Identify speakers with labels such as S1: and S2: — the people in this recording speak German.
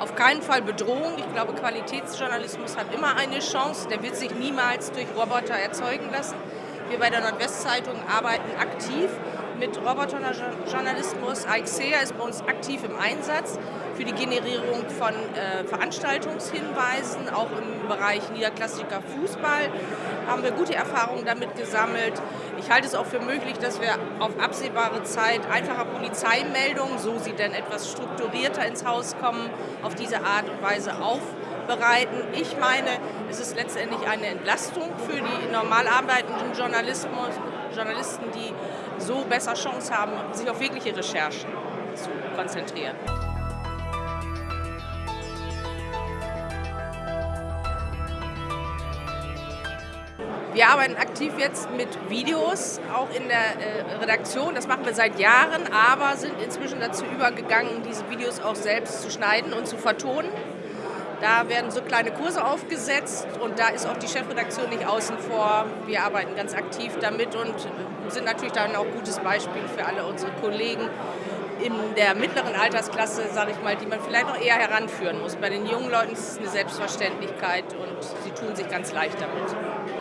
S1: auf keinen Fall Bedrohung. Ich glaube, Qualitätsjournalismus hat immer eine Chance. Der wird sich niemals durch Roboter erzeugen lassen. Wir bei der Nordwestzeitung arbeiten aktiv mit Roboterjournalismus. AXEA ist bei uns aktiv im Einsatz für die Generierung von äh, Veranstaltungshinweisen, auch im Bereich niederklassiger Fußball haben wir gute Erfahrungen damit gesammelt. Ich halte es auch für möglich, dass wir auf absehbare Zeit einfacher Polizeimeldungen, so sie denn etwas strukturierter ins Haus kommen, auf diese Art und Weise aufbereiten. Ich meine, es ist letztendlich eine Entlastung für die normal arbeitenden Journalisten, die so besser Chance haben, sich auf wirkliche Recherchen zu konzentrieren. Wir arbeiten aktiv jetzt mit Videos, auch in der äh, Redaktion. Das machen wir seit Jahren, aber sind inzwischen dazu übergegangen, diese Videos auch selbst zu schneiden und zu vertonen. Da werden so kleine Kurse aufgesetzt und da ist auch die Chefredaktion nicht außen vor. Wir arbeiten ganz aktiv damit und sind natürlich dann auch ein gutes Beispiel für alle unsere Kollegen in der mittleren Altersklasse, sage ich mal, die man vielleicht noch eher heranführen muss. Bei den jungen Leuten ist es eine Selbstverständlichkeit und sie tun sich ganz leicht damit.